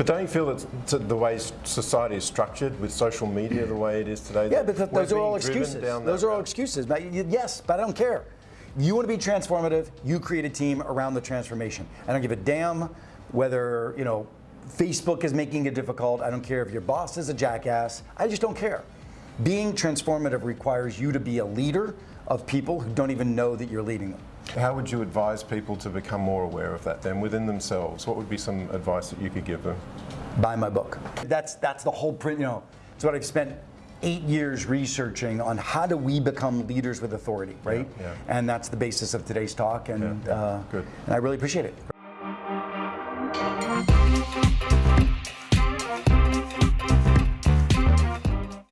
But don't you feel that the way society is structured with social media the way it is today? Yeah, but th- those are all excuses. Those are all excuses. But yes, but I don't care. You want to be transformative, you create a team around the transformation. I don't give a damn whether, you know, Facebook is making it difficult. I don't care if your boss is a jackass. I just don't care being transformative requires you to be a leader of people who don't even know that you're leading them. How would you advise people to become more aware of that then within themselves? What would be some advice that you could give them? Buy my book. That's, that's the whole print, you know, it's what I've spent eight years researching on how do we become leaders with authority, right? Yeah, yeah. And that's the basis of today's talk, and, yeah, uh, and I really appreciate it.